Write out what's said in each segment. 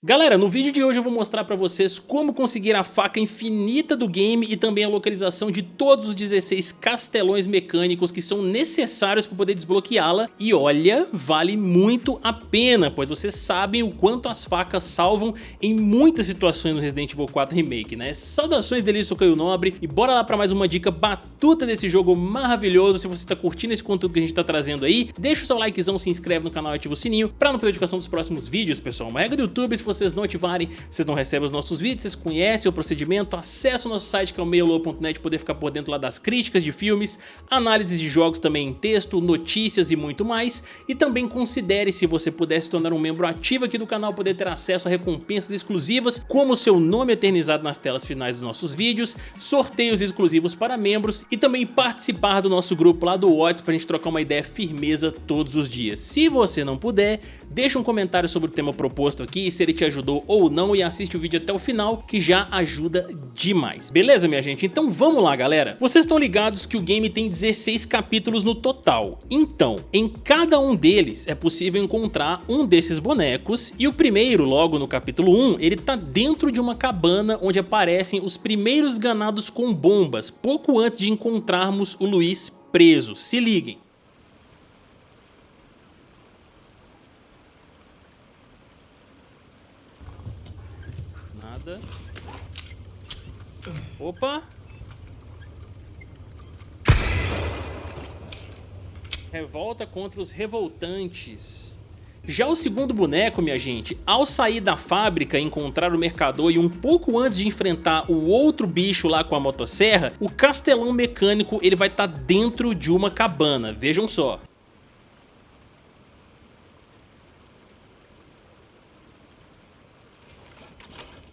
Galera, no vídeo de hoje eu vou mostrar pra vocês como conseguir a faca infinita do game e também a localização de todos os 16 castelões mecânicos que são necessários para poder desbloqueá-la e olha, vale muito a pena, pois vocês sabem o quanto as facas salvam em muitas situações no Resident Evil 4 Remake, né? Saudações delícia, sou Caio Nobre e bora lá pra mais uma dica batuta desse jogo maravilhoso, se você tá curtindo esse conteúdo que a gente tá trazendo aí, deixa o seu likezão, se inscreve no canal e ativa o sininho pra não perder a notificação dos próximos vídeos, pessoal. Uma regra do YouTube, se vocês não ativarem, vocês não recebem os nossos vídeos, vocês conhecem o procedimento, acessa o nosso site que é o meiolo.net, poder ficar por dentro lá das críticas de filmes, análises de jogos também em texto, notícias e muito mais. E também considere se você puder se tornar um membro ativo aqui do canal, poder ter acesso a recompensas exclusivas, como o seu nome eternizado nas telas finais dos nossos vídeos, sorteios exclusivos para membros e também participar do nosso grupo lá do WhatsApp pra gente trocar uma ideia firmeza todos os dias. Se você não puder, deixa um comentário sobre o tema proposto aqui e se ele te ajudou ou não e assiste o vídeo até o final que já ajuda demais. Beleza minha gente? Então vamos lá galera. Vocês estão ligados que o game tem 16 capítulos no total. Então, em cada um deles é possível encontrar um desses bonecos e o primeiro, logo no capítulo 1, ele tá dentro de uma cabana onde aparecem os primeiros ganados com bombas, pouco antes de encontrarmos o Luiz preso. Se liguem. Opa! Revolta contra os revoltantes. Já o segundo boneco, minha gente, ao sair da fábrica encontrar o mercador e um pouco antes de enfrentar o outro bicho lá com a motosserra, o castelão mecânico ele vai estar tá dentro de uma cabana, vejam só.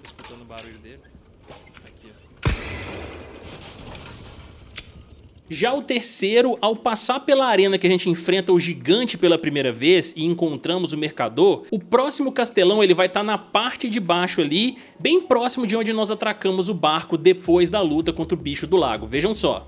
escutando o barulho dele. Aqui, Já o terceiro, ao passar pela arena que a gente enfrenta o gigante pela primeira vez e encontramos o mercador, o próximo castelão ele vai estar tá na parte de baixo ali, bem próximo de onde nós atracamos o barco depois da luta contra o bicho do lago. Vejam só.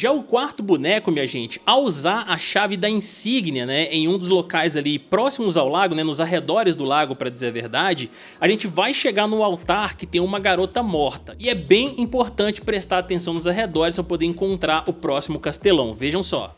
Já o quarto boneco, minha gente, ao usar a chave da insígnia, né, em um dos locais ali próximos ao lago, né, nos arredores do lago, para dizer a verdade, a gente vai chegar no altar que tem uma garota morta. E é bem importante prestar atenção nos arredores para poder encontrar o próximo castelão. Vejam só.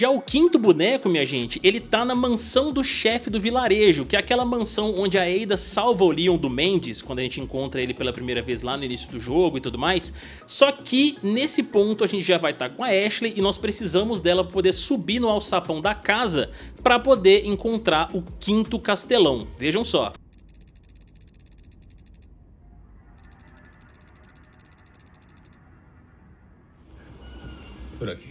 Já o quinto boneco, minha gente, ele tá na mansão do chefe do vilarejo, que é aquela mansão onde a Ada salva o Leon do Mendes, quando a gente encontra ele pela primeira vez lá no início do jogo e tudo mais. Só que nesse ponto a gente já vai estar tá com a Ashley e nós precisamos dela para poder subir no alçapão da casa para poder encontrar o quinto castelão. Vejam só. Por aqui.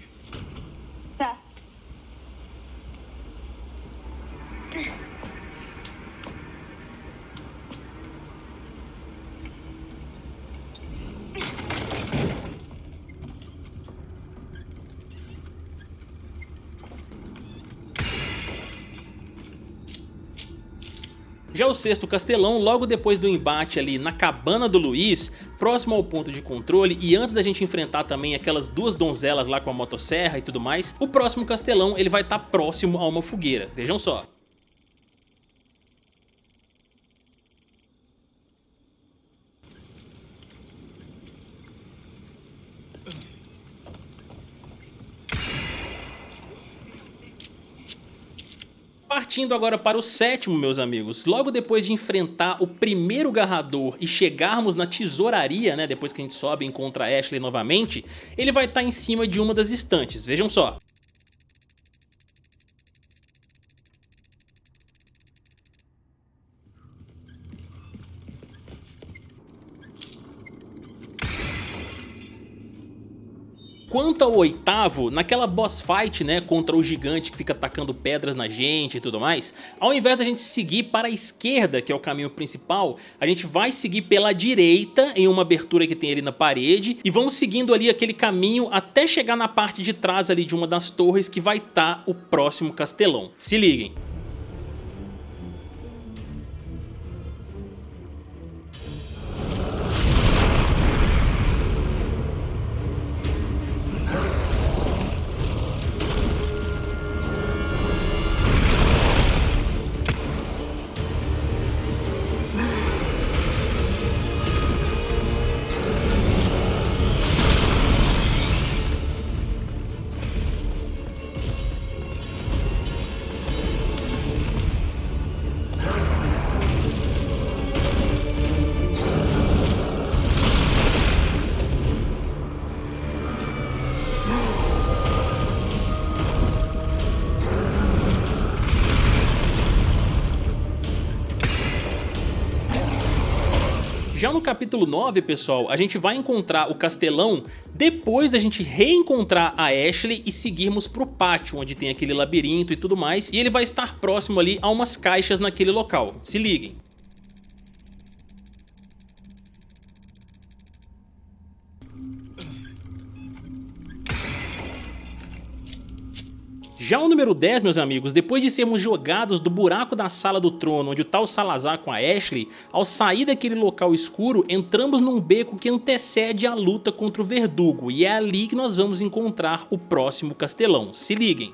Já o sexto castelão, logo depois do embate ali na cabana do Luiz, próximo ao ponto de controle e antes da gente enfrentar também aquelas duas donzelas lá com a motosserra e tudo mais, o próximo castelão ele vai estar tá próximo a uma fogueira, vejam só. Partindo agora para o sétimo, meus amigos, logo depois de enfrentar o primeiro garrador e chegarmos na tesouraria, né, depois que a gente sobe e encontra Ashley novamente, ele vai estar tá em cima de uma das estantes, vejam só. Quanto ao oitavo, naquela boss fight, né, contra o gigante que fica atacando pedras na gente e tudo mais, ao invés da gente seguir para a esquerda, que é o caminho principal, a gente vai seguir pela direita, em uma abertura que tem ali na parede, e vamos seguindo ali aquele caminho até chegar na parte de trás ali de uma das torres que vai estar tá o próximo castelão. Se liguem. Já no capítulo 9, pessoal, a gente vai encontrar o castelão depois da gente reencontrar a Ashley e seguirmos pro pátio, onde tem aquele labirinto e tudo mais, e ele vai estar próximo ali a umas caixas naquele local. Se liguem. Já o número 10, meus amigos, depois de sermos jogados do buraco da sala do trono onde o Salazar com a Ashley, ao sair daquele local escuro, entramos num beco que antecede a luta contra o Verdugo e é ali que nós vamos encontrar o próximo castelão. Se liguem!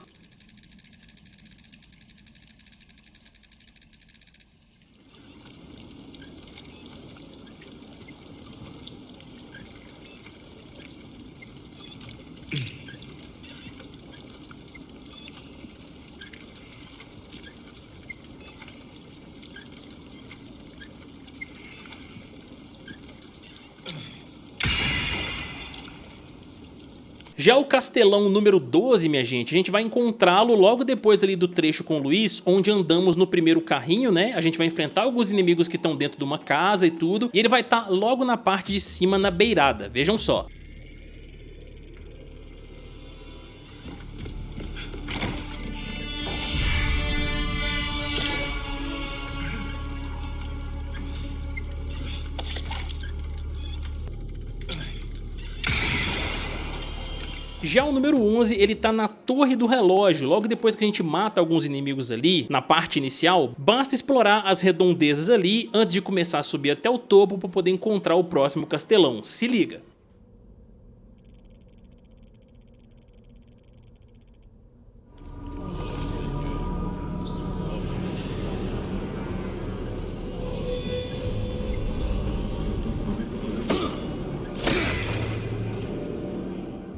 Já o Castelão número 12, minha gente, a gente vai encontrá-lo logo depois ali do trecho com o Luiz, onde andamos no primeiro carrinho, né? A gente vai enfrentar alguns inimigos que estão dentro de uma casa e tudo, e ele vai estar tá logo na parte de cima, na beirada, vejam só. Já o número 11, ele tá na torre do relógio, logo depois que a gente mata alguns inimigos ali, na parte inicial, basta explorar as redondezas ali antes de começar a subir até o topo para poder encontrar o próximo castelão, se liga.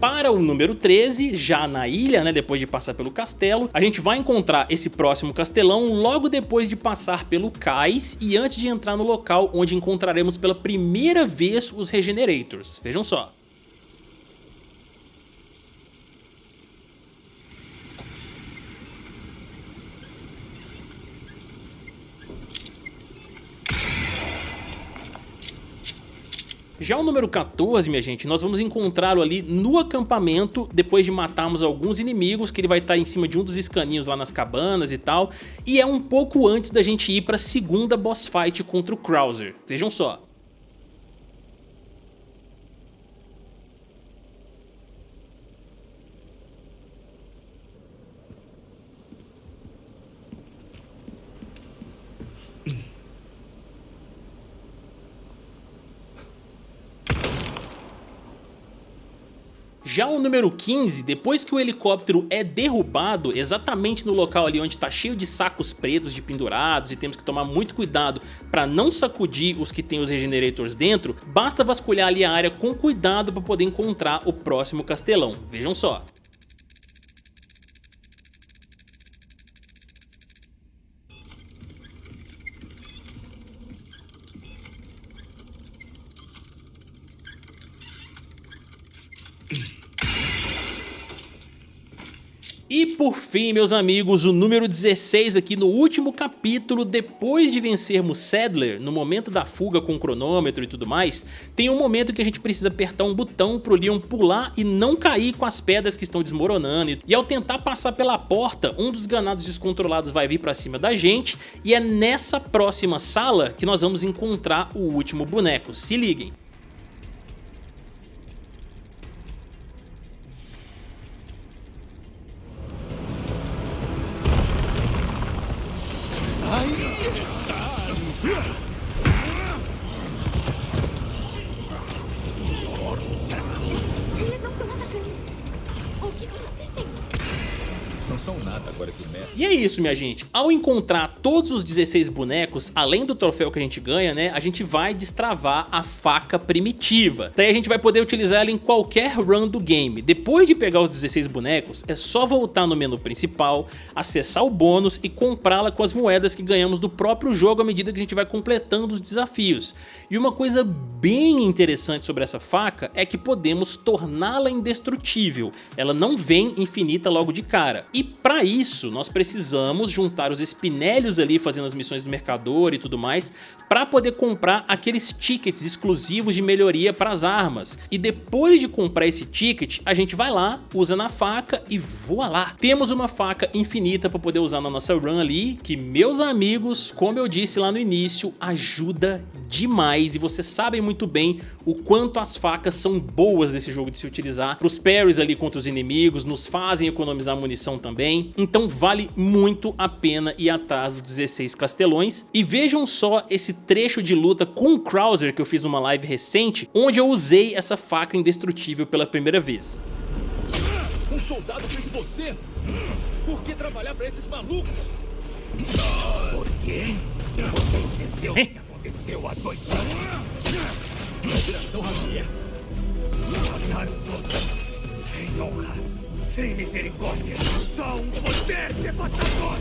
Para o número 13, já na ilha, né, depois de passar pelo castelo, a gente vai encontrar esse próximo castelão logo depois de passar pelo cais e antes de entrar no local onde encontraremos pela primeira vez os Regenerators. Vejam só. Já o número 14, minha gente, nós vamos encontrá-lo ali no acampamento, depois de matarmos alguns inimigos, que ele vai estar em cima de um dos escaninhos lá nas cabanas e tal, e é um pouco antes da gente ir para a segunda boss fight contra o Krauser. Vejam só. Já o número 15, depois que o helicóptero é derrubado, exatamente no local ali onde está cheio de sacos pretos de pendurados e temos que tomar muito cuidado para não sacudir os que tem os regenerators dentro, basta vasculhar ali a área com cuidado para poder encontrar o próximo castelão. Vejam só. E por fim, meus amigos, o número 16 aqui no último capítulo, depois de vencermos Sadler, no momento da fuga com o cronômetro e tudo mais, tem um momento que a gente precisa apertar um botão pro Leon pular e não cair com as pedras que estão desmoronando. E ao tentar passar pela porta, um dos ganados descontrolados vai vir pra cima da gente e é nessa próxima sala que nós vamos encontrar o último boneco. Se liguem. E é isso, minha gente. Ao encontrar todos os 16 bonecos, além do troféu que a gente ganha, né, a gente vai destravar a faca primitiva. Daí a gente vai poder utilizar ela em qualquer run do game. Depois de pegar os 16 bonecos, é só voltar no menu principal, acessar o bônus e comprá-la com as moedas que ganhamos do próprio jogo à medida que a gente vai completando os desafios. E uma coisa bem interessante sobre essa faca é que podemos torná-la indestrutível. Ela não vem infinita logo de cara. E para isso, nós precisamos precisamos juntar os espinélios ali fazendo as missões do mercador e tudo mais para poder comprar aqueles tickets exclusivos de melhoria para as armas. E depois de comprar esse ticket, a gente vai lá, usa na faca e voa lá. Temos uma faca infinita para poder usar na nossa run ali, que meus amigos, como eu disse lá no início, ajuda demais e vocês sabem muito bem o quanto as facas são boas nesse jogo de se utilizar. Para os parries ali contra os inimigos, nos fazem economizar munição também. Então vale muito a pena ir atrás dos 16 castelões. E vejam só esse trecho de luta com o Krauser que eu fiz numa live recente, onde eu usei essa faca indestrutível pela primeira vez. Um soldado feito você? Por que trabalhar para esses malucos? Por quê? Você esqueceu o que aconteceu há dois anos? Operação Javier. Mataram todos. Sem honra. Sem misericórdia. Só um poder devastador.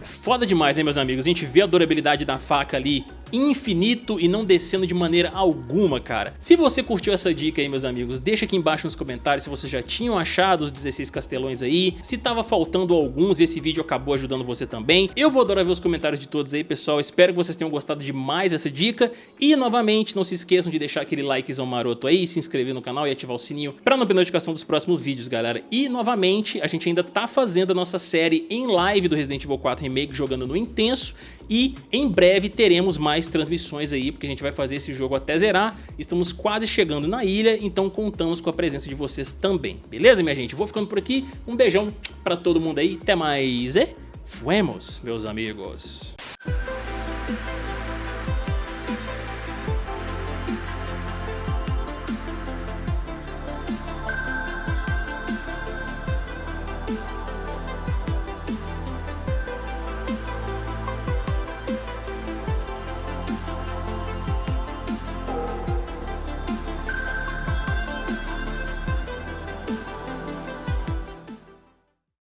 Foda demais, né, meus amigos? A gente vê a durabilidade da faca ali infinito e não descendo de maneira alguma, cara. Se você curtiu essa dica aí, meus amigos, deixa aqui embaixo nos comentários se vocês já tinham achado os 16 castelões aí, se tava faltando alguns e esse vídeo acabou ajudando você também. Eu vou adorar ver os comentários de todos aí, pessoal. Espero que vocês tenham gostado demais dessa dica. E, novamente, não se esqueçam de deixar aquele likezão maroto aí, se inscrever no canal e ativar o sininho pra não perder notificação dos próximos vídeos, galera. E, novamente, a gente ainda tá fazendo a nossa série em live do Resident Evil 4 Remake jogando no Intenso e em breve teremos mais transmissões aí, porque a gente vai fazer esse jogo até zerar. Estamos quase chegando na ilha, então contamos com a presença de vocês também. Beleza, minha gente? Vou ficando por aqui. Um beijão pra todo mundo aí. Até mais e fuemos, meus amigos.